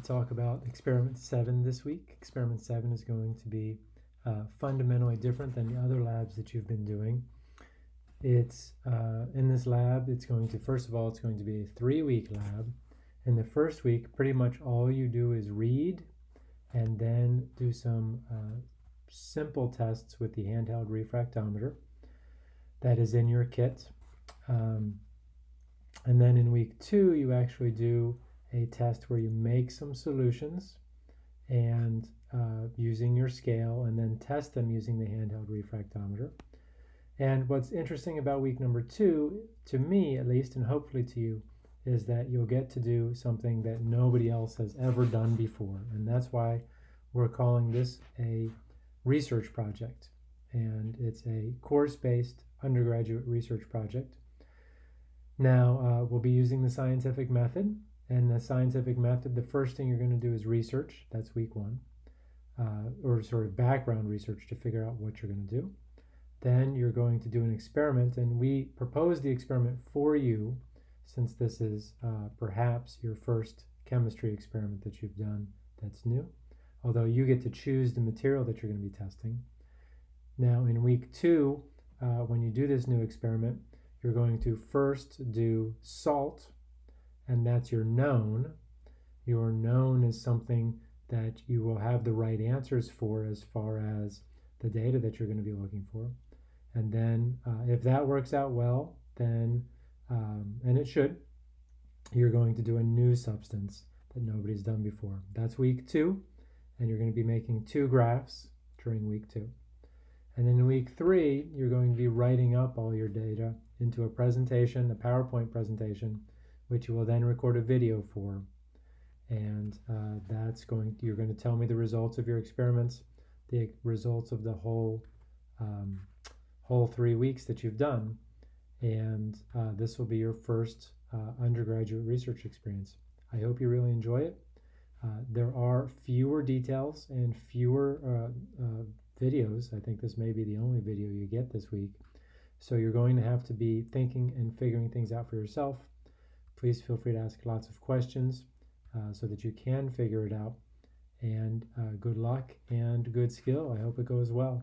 talk about experiment seven this week. Experiment seven is going to be uh, fundamentally different than the other labs that you've been doing. It's uh, in this lab, it's going to, first of all, it's going to be a three week lab. In the first week, pretty much all you do is read and then do some uh, simple tests with the handheld refractometer that is in your kit. Um, and then in week two, you actually do a test where you make some solutions and uh, using your scale and then test them using the handheld refractometer. And what's interesting about week number two, to me at least, and hopefully to you, is that you'll get to do something that nobody else has ever done before. And that's why we're calling this a research project. And it's a course-based undergraduate research project. Now, uh, we'll be using the scientific method and the scientific method, the first thing you're going to do is research. That's week one. Uh, or sort of background research to figure out what you're going to do. Then you're going to do an experiment, and we propose the experiment for you since this is uh, perhaps your first chemistry experiment that you've done that's new, although you get to choose the material that you're going to be testing. Now, in week two, uh, when you do this new experiment, you're going to first do salt and that's your known. Your known is something that you will have the right answers for as far as the data that you're going to be looking for. And then uh, if that works out well, then, um, and it should, you're going to do a new substance that nobody's done before. That's week two, and you're going to be making two graphs during week two. And then in week three, you're going to be writing up all your data into a presentation, a PowerPoint presentation, which you will then record a video for. And uh, that's going, you're going to tell me the results of your experiments, the results of the whole, um, whole three weeks that you've done. And uh, this will be your first uh, undergraduate research experience. I hope you really enjoy it. Uh, there are fewer details and fewer uh, uh, videos. I think this may be the only video you get this week. So you're going to have to be thinking and figuring things out for yourself. Please feel free to ask lots of questions uh, so that you can figure it out. And uh, good luck and good skill. I hope it goes well.